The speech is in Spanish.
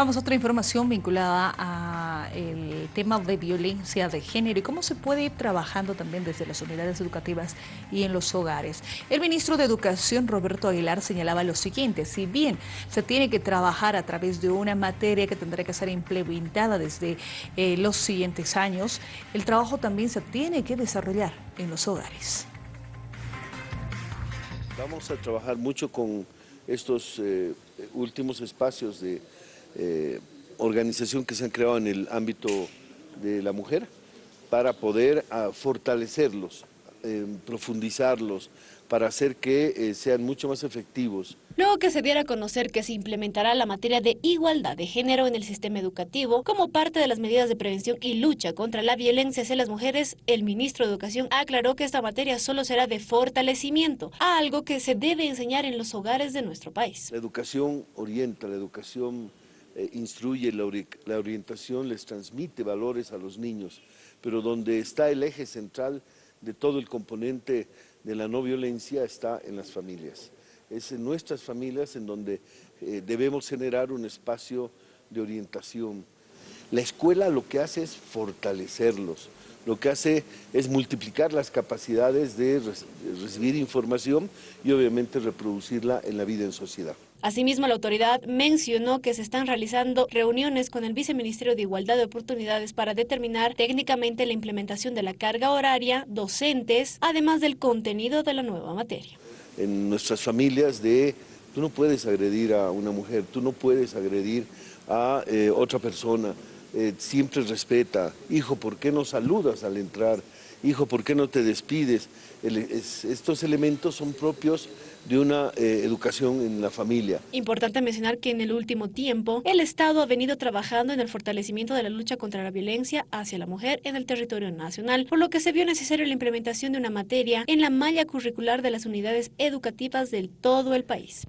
Vamos a otra información vinculada al tema de violencia de género y cómo se puede ir trabajando también desde las unidades educativas y en los hogares. El ministro de Educación, Roberto Aguilar, señalaba lo siguiente, si bien se tiene que trabajar a través de una materia que tendrá que ser implementada desde eh, los siguientes años, el trabajo también se tiene que desarrollar en los hogares. Vamos a trabajar mucho con estos eh, últimos espacios de eh, organización que se han creado en el ámbito de la mujer para poder ah, fortalecerlos, eh, profundizarlos, para hacer que eh, sean mucho más efectivos. Luego que se diera a conocer que se implementará la materia de igualdad de género en el sistema educativo como parte de las medidas de prevención y lucha contra la violencia hacia las mujeres, el ministro de Educación aclaró que esta materia solo será de fortalecimiento, algo que se debe enseñar en los hogares de nuestro país. La educación orienta, la educación eh, instruye, la, orientación les transmite valores a los niños, pero donde está el eje central de todo el componente de la no violencia está en las familias. Es en nuestras familias en donde eh, debemos generar un espacio de orientación. La escuela lo que hace es fortalecerlos, lo que hace es multiplicar las capacidades de recibir información y obviamente reproducirla en la vida en sociedad. Asimismo, la autoridad mencionó que se están realizando reuniones con el Viceministerio de Igualdad de Oportunidades para determinar técnicamente la implementación de la carga horaria, docentes, además del contenido de la nueva materia. En nuestras familias de, tú no puedes agredir a una mujer, tú no puedes agredir a eh, otra persona, eh, siempre respeta. Hijo, ¿por qué no saludas al entrar? Hijo, ¿por qué no te despides? estos elementos son propios de una eh, educación en la familia. Importante mencionar que en el último tiempo el Estado ha venido trabajando en el fortalecimiento de la lucha contra la violencia hacia la mujer en el territorio nacional, por lo que se vio necesario la implementación de una materia en la malla curricular de las unidades educativas del todo el país.